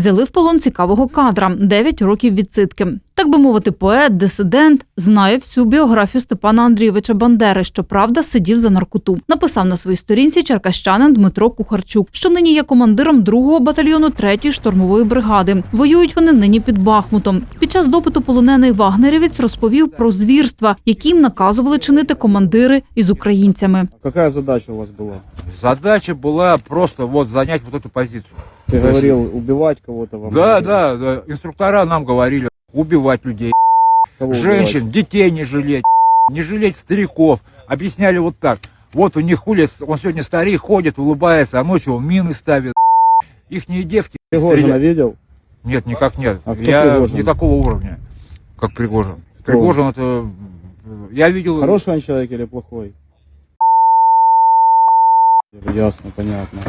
Взяли в полон цікавого кадра 9 років відсидки. Так би мовити, поет, дисидент знає всю біографію Степана Андрійовича Бандери. Щоправда, сидів за наркоту. Написав на своїй сторінці черкащанин Дмитро Кухарчук, що нині є командиром 2-го батальйону 3-ї штурмової бригади. Воюють вони нині під Бахмутом. Під час допиту полонений вагнерівець розповів про звірства, які їм наказували чинити командири із українцями. Какая задача у вас была? Задача была просто вот занять вот эту позицию. Ты То есть- говорил убивать кого-то вам? Да, говорили? да, да. Инструктора нам говорили Убивать людей, Кого женщин, убивать? детей не жалеть, не жалеть стариков. Объясняли вот так. Вот у них хули, он сегодня старик ходит, улыбается, а ночью он мины ставит. Ихние девки Пригожина видел? Нет, никак нет. А кто я Пригожин? не такого уровня, как Пригожин. Кто Пригожин это... Я видел... Хороший он человек или плохой? Ясно, понятно.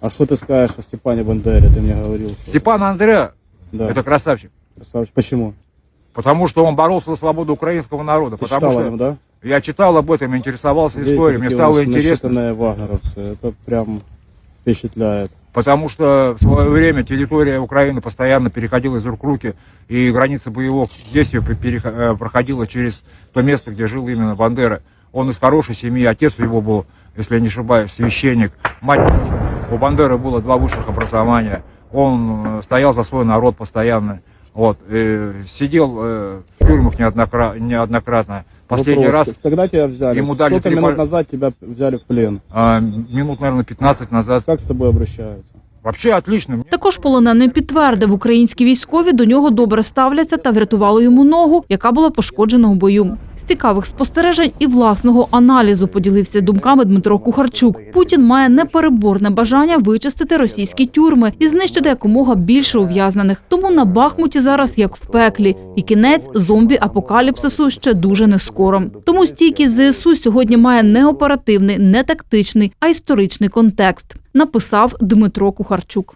А что ты скажешь о Степане Бандере? Ты мне говорил, что... Степан Андреа, Да, это красавчик. Почему? Потому что он боролся за свободу украинского народа. Ты потому читал что о нем, да? я читал об этом, интересовался Видите, историей, мне стало интересно. вагнеровцы. Это прям впечатляет. Потому что в свое время территория Украины постоянно переходила из рук в руки, и граница боевых действий э, проходила через то место, где жил именно Бандера. Он из хорошей семьи, отец его был, если я не ошибаюсь, священник, мать тоже. У Бандеры было два высших образования. Он э, стоял за свой народ постоянно. Вот, э, сидел э, в тюрьмах неоднократно. неоднократно. Последний Вопрос. раз, Когда тебя взяли? ему дали Сколько три минут назад тебя взяли в плен? а, минут, наверное, 15 назад. Как с тобой обращаются? Вообще отлично. Також полонений підтвердив, українські військові до нього добре ставляться та врятували йому ногу, яка була пошкоджена у бою. Цікавих спостережень і власного аналізу поділився думками Дмитро Кухарчук. Путін має непереборне бажання вичистити російські тюрми і знищити якомога більше ув'язнених. Тому на Бахмуті зараз як в пеклі, і кінець зомбі-апокаліпсису ще дуже не скоро. Тому стійкість ЗСУ сьогодні має не оперативний, не тактичний, а історичний контекст. Написав Дмитро Кухарчук.